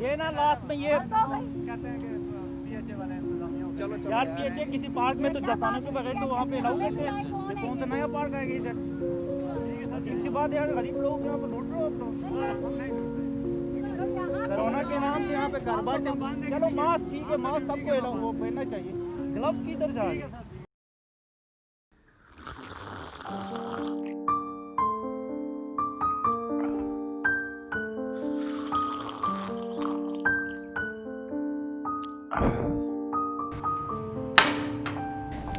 ये ना लास्ट में ये कहते हैं कि पीएचए वाले चलो चलो यार पीएचए किसी पार्क में तो दस्ताने के बगैर तो वहाँ पे अलाउ करते हैं। कौन सा नया पार्क आएगा इधर? अजीब सी बात यार गरीब लोग यहाँ पे लूट रहे हो आप लोग कोरोना के नाम से यहाँ पे कारोबार चलो मास्क ठीक है मास्क सबको अलाउ वो पहनना चाहिए। ग्लव्स किधर जा रहे हैं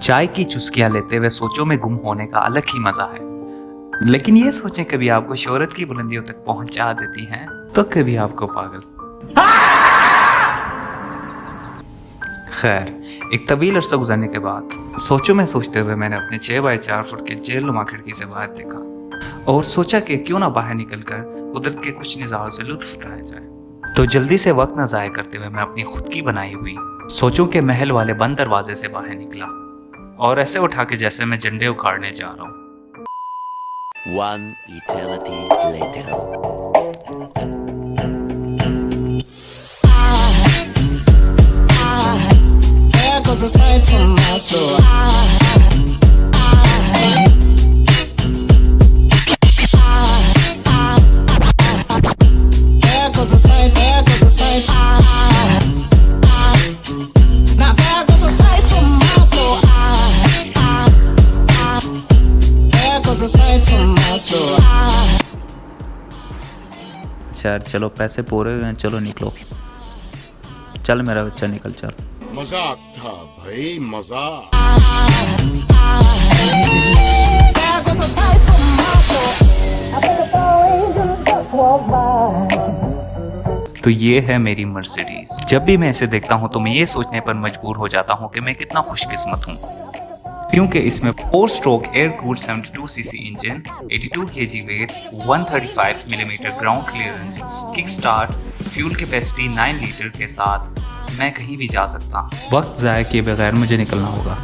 चाय की चुस्कियाँ लेते हुए सोचों में गुम होने का अलग ही मज़ा है। लेकिन ये सोचें, कभी आपको शोहरत की बुलंदियों तक पहुँचा देती हैं तो कभी आपको पागल। खैर, एक तवील अरसा गुजरने के बाद सोचों में सोचते हुए मैंने अपने छह बाय चार फुट के जेल नुमा खिड़की से बाहर देखा और सोचा कि क्यों ना बाहर निकलकर कुदरत के कुछ नज़ारों से लुत्फ उठाया जाए। तो जल्दी से वक्त न ज़ाय करते हुए मैं अपनी खुद की बनाई हुई सोचों के महल वाले बंद दरवाजे से बाहर निकला। और ऐसे उठा के जैसे मैं झंडे उखाड़ने जा रहा हूँ। अच्छा यार चलो पैसे पूरे हुए हैं चलो निकलो। चल मेरा बच्चा निकल चल। मज़ाक था भाई मज़ाक. तो ये है मेरी मर्सिडीज। जब भी मैं इसे देखता हूँ तो मैं ये सोचने पर मजबूर हो जाता हूँ कि मैं कितना खुशकिस्मत हूँ। क्योंकि इसमें four stroke air cooled 72 CC engine 82 KG weight 135 millimetre ground clearance kick start fuel capacity 9 litre के साथ मैं कहीं भी जा सकता हूँ। वक्त ज़ाय किए बगैर मुझे निकलना होगा।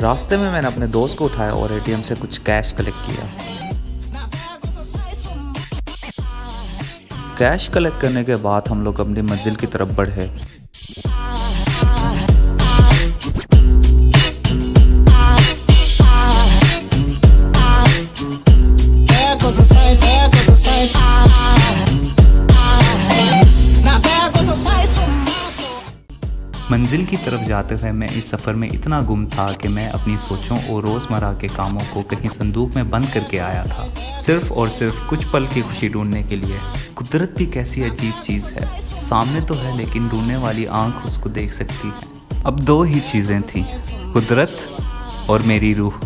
रास्ते में मैंने अपने दोस्त को उठाया और एटीएम से कुछ कैश कलेक्ट किया। कैश कलेक्ट करने के बाद हम लोग अपनी मंजिल की तरफ़ बढ़े। मंजिल की तरफ़ जाते हुए मैं इस सफ़र में इतना गुम था कि मैं अपनी सोचों और रोज़मर्रा के कामों को कहीं संदूक में बंद करके आया था। सिर्फ़ और सिर्फ़ कुछ पल की खुशी ढूँढने के लिए। कुदरत भी कैसी अजीब चीज़ है। सामने तो है, लेकिन ढूँढने वाली आँख उसको देख सकती है। अब दो ही चीज़ें थी, कुदरत और मेरी रूह।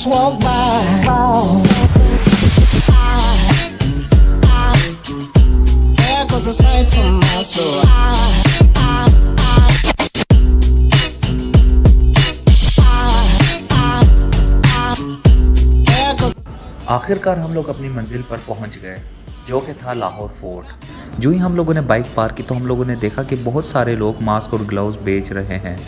Just walk by. From my soul. आखिरकार हम लोग अपनी मंजिल पर पहुँच गए, जो कि था लाहौर फोर्ट जो ही हम लोगों ने बाइक पार्क की तो हम लोगों ने देखा कि बहुत सारे लोग मास्क और ग्लव्स बेच रहे हैं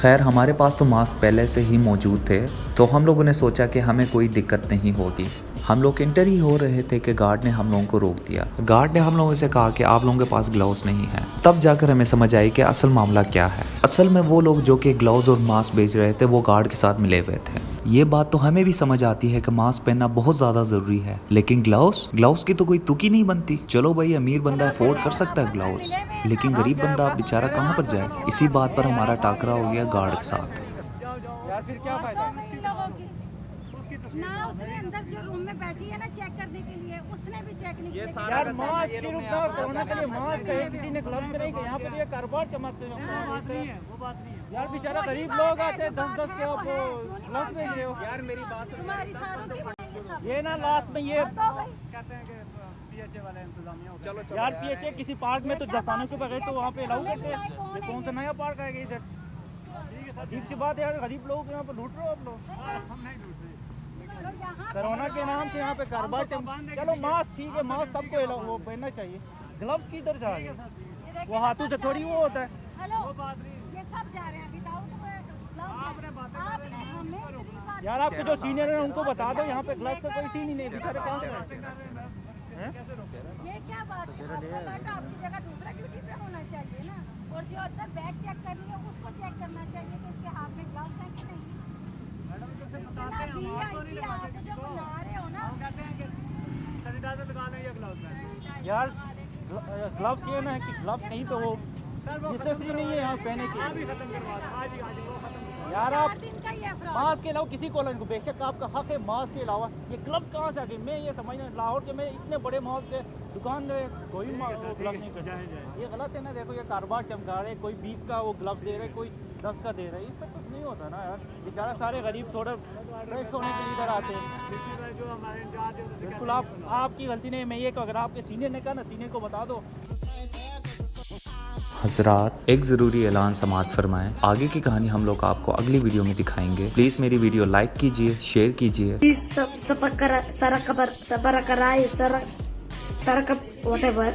खैर, हमारे पास तो मास्क पहले से ही मौजूद थे तो हम लोगों ने सोचा कि हमें कोई दिक्कत नहीं होगी। हम लोग इंटर ही हो रहे थे कि गार्ड ने हम लोगों को रोक दिया। गार्ड ने हम लोगों से कहा कि आप लोगों के पास ग्लव्स नहीं है। तब जाकर हमें समझ आई कि असल मामला क्या है। असल में वो लोग जो कि ग्लव्स और मास्क बेच रहे थे, वो गार्ड के साथ मिले हुए थे। ये बात तो हमें भी समझ आती है कि मास्क पहनना बहुत ज़्यादा ज़रूरी है। लेकिन ग्लव्स ग्लव्स की तो कोई तुकी नहीं बनती। चलो भाई, अमीर बंदा अफोर्ड कर सकता है ग्लव्स लेकिन गरीब बंदा बेचारा कहाँ पर जाए? इसी बात पर हमारा टाकरा हो गया गार्ड के साथ यार फिर क्या फ़ायदा ना उसने अंदर जो रूम में बैठी है ना चेक करने के लिए उसने भी चेक नहीं किया। यार मास्क सिर्फ़ ना कोरोना के लिए मास्क है किसी ने ग्लव्स नहीं किया यहाँ पर ये कारोबार चमकते हैं बात नहीं है वो बात नहीं है। यार बेचारा गरीब लोग आते हैं दस दस के आप ग्लव्स भेज रहे हो? यार मेरी बात तुम्हारी सारों की ये ना लास्ट में ये कहते हैं कि पीएचए चलो यार पीएचए किसी पार्क में तो दस्तानों के बगैर तो वहाँ पे अलाउ करते हैं। कौन सा नया पार्क आएगा इधर? अजीब सी बात है यार गरीब लोग यहाँ पे लूट रहे हो आप लोग। हम नहीं लूट रहे तो कोरोना के नाम से यहाँ पे कारोबार चल चलो मास्क ठीक है मास्क सबको वो पहनना चाहिए। ग्लव्स किधर गए? ये वो हाथों से थोड़ी वो होता है। जा रहे यार आपके जो सीनियर हैं उनको बता दो यहाँ पे ग्लव्स का कोई सीन ही नहीं बेचारे कहाँ से आते हैं ये क्या बात है? आपकी जगह दूसरा ड्यूटी पे होना चाहिए ना। और जो अंदर बैग चेक करनी है उसको चेक करना चाहिए कि इसके हाथ में ग्लव्स हैं कि नहीं। यार ग्लव्स ये ना है कि ग्लव्स कहीं पे वो नेसेसरी नहीं है यहाँ पहने आज ही की खत्म करवा दें। आज ही आज ही वो खत्म करवा यार आप मास्क के अलावा किसी कॉलेज को बेशक आपका हक है मास्क के अलावा। ये ग्लव्स कहाँ से आ गए? मैं ये समझना लाहौर के मैं इतने बड़े मॉल के दुकान में कोई ग्लव नहीं करता। ये गलत है ना देखो ये कारोबार चमका रहे कोई बीस का वो ग्लव्स दे रहे कोई दस का दे रहे इस पर कुछ नहीं होता ना यार। बेचारा सारे गरीब थोड़ा फ्रेश होने के लिए इधर आते हैं। बिल्कुल आप आपकी गलती नहीं मैं ये कहूँ, अगर आपके सीनियर ने कहा ना सीनियर को बता दो। हजरात एक ज़रूरी ऐलान समात फरमाएँ। आगे की कहानी हम लोग आपको अगली वीडियो में दिखाएँगे। प्लीज़ मेरी वीडियो लाइक कीजिए शेयर कीजिए। Sarakara, Sarakara, whatever.